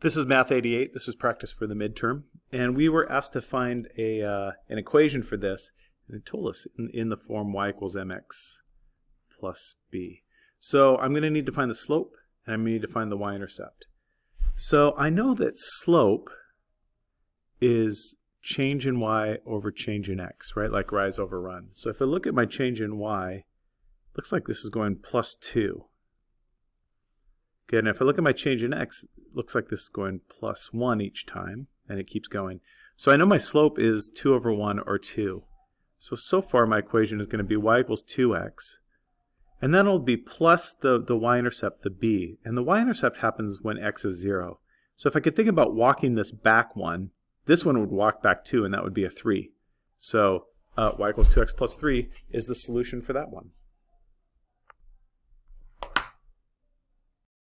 This is Math 88. This is practice for the midterm. And we were asked to find a, uh, an equation for this. And it told us in, in the form y equals mx plus b. So I'm going to need to find the slope, and I'm going to need to find the y-intercept. So I know that slope is change in y over change in x, right? Like rise over run. So if I look at my change in y, looks like this is going plus 2. Okay, and if I look at my change in x, it looks like this is going plus 1 each time, and it keeps going. So I know my slope is 2 over 1 or 2. So, so far my equation is going to be y equals 2x. And then it'll be plus the, the y-intercept, the b. And the y-intercept happens when x is 0. So if I could think about walking this back one, this one would walk back 2, and that would be a 3. So uh, y equals 2x plus 3 is the solution for that one.